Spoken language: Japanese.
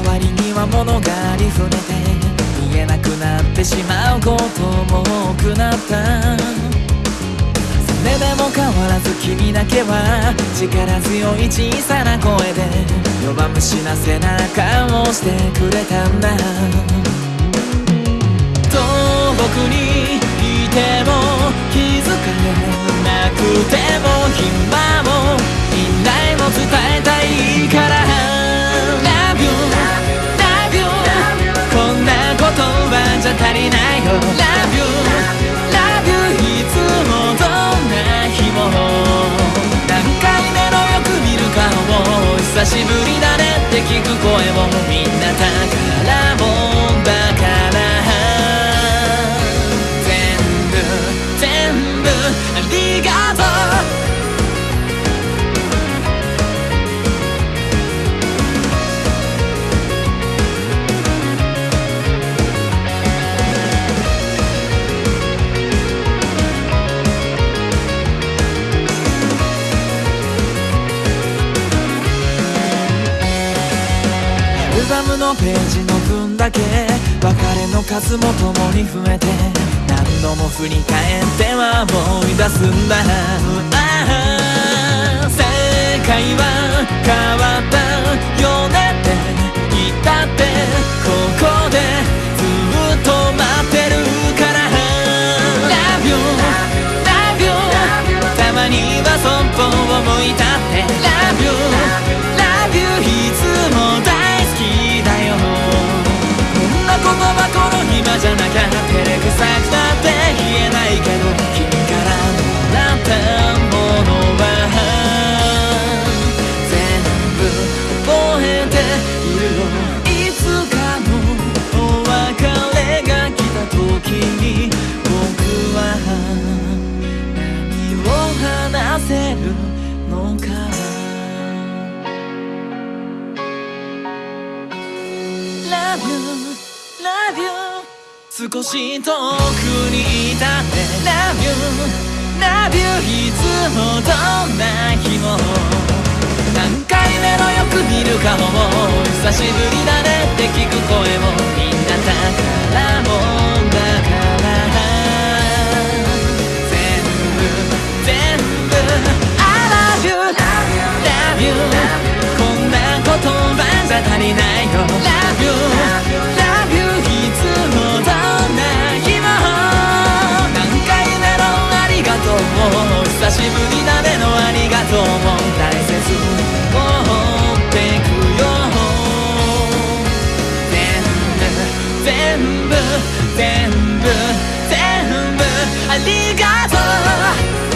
周りには物がありふれて見えなくなってしまうことも多くなった。それでも変わらず君だけは力強い小さな声で弱虫な背中をしてくれたんだ。遠くにいても久しぶりだねって聞く声もみんな宝ムのページの分だけ別れの数も共に増えて何度も振り返っては思い出すんだ。えているよいつかのお別れが来た時に僕は何を話せるのか。Love you, love you 少し遠くにいたって Love you, love you いつもどんな日も。何回目のよく見る顔も久しぶりだね部全部全部ありがとう。